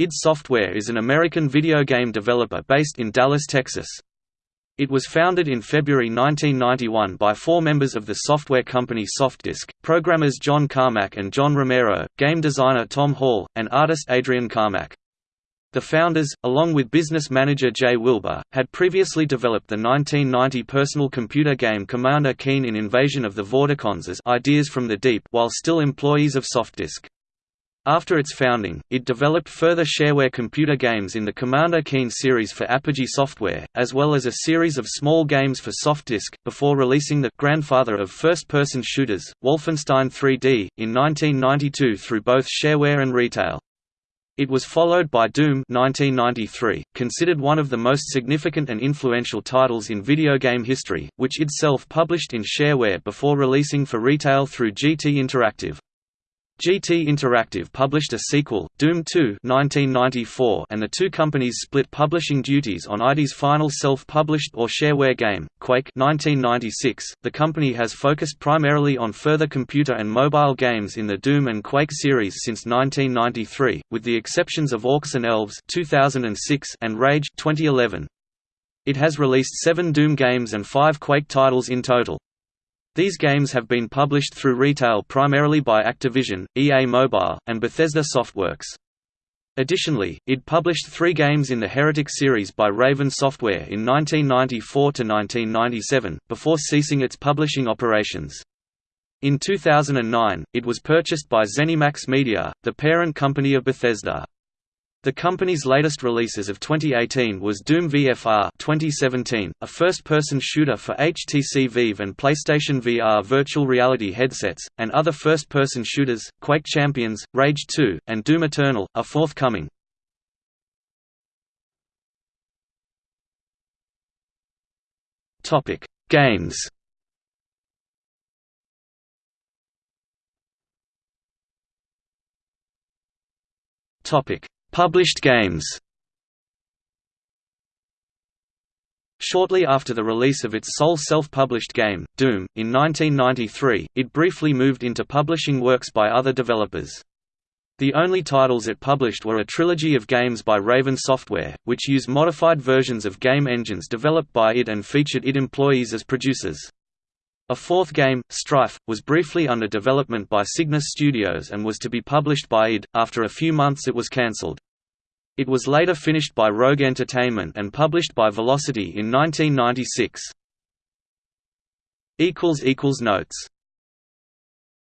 id Software is an American video game developer based in Dallas, Texas. It was founded in February 1991 by four members of the software company Softdisk, programmers John Carmack and John Romero, game designer Tom Hall, and artist Adrian Carmack. The founders, along with business manager Jay Wilbur, had previously developed the 1990 personal computer game Commander Keen in Invasion of the Vorticons as Ideas from the Deep while still employees of Softdisk. After its founding, it developed further shareware computer games in the Commander Keen series for Apogee Software, as well as a series of small games for Softdisk, before releasing the grandfather of first-person shooters, Wolfenstein 3D, in 1992 through both shareware and retail. It was followed by Doom 1993, considered one of the most significant and influential titles in video game history, which itself published in shareware before releasing for retail through GT Interactive. GT Interactive published a sequel, Doom 2 1994, and the two companies split publishing duties on ID's final self-published or shareware game, Quake 1996. .The company has focused primarily on further computer and mobile games in the Doom and Quake series since 1993, with the exceptions of Orcs and Elves 2006 and Rage 2011. It has released seven Doom games and five Quake titles in total. These games have been published through retail primarily by Activision, EA Mobile, and Bethesda Softworks. Additionally, it published three games in the Heretic series by Raven Software in 1994–1997, before ceasing its publishing operations. In 2009, it was purchased by ZeniMax Media, the parent company of Bethesda. The company's latest releases of 2018 was Doom VFR 2017, a first-person shooter for HTC Vive and PlayStation VR virtual reality headsets, and other first-person shooters, Quake Champions, Rage 2, and Doom Eternal, are forthcoming. Games Topic Published games Shortly after the release of its sole self-published game, Doom, in 1993, it briefly moved into publishing works by other developers. The only titles it published were a trilogy of games by Raven Software, which used modified versions of game engines developed by it and featured it employees as producers. A fourth game, Strife, was briefly under development by Cygnus Studios and was to be published by id. After a few months it was cancelled. It was later finished by Rogue Entertainment and published by Velocity in 1996. Notes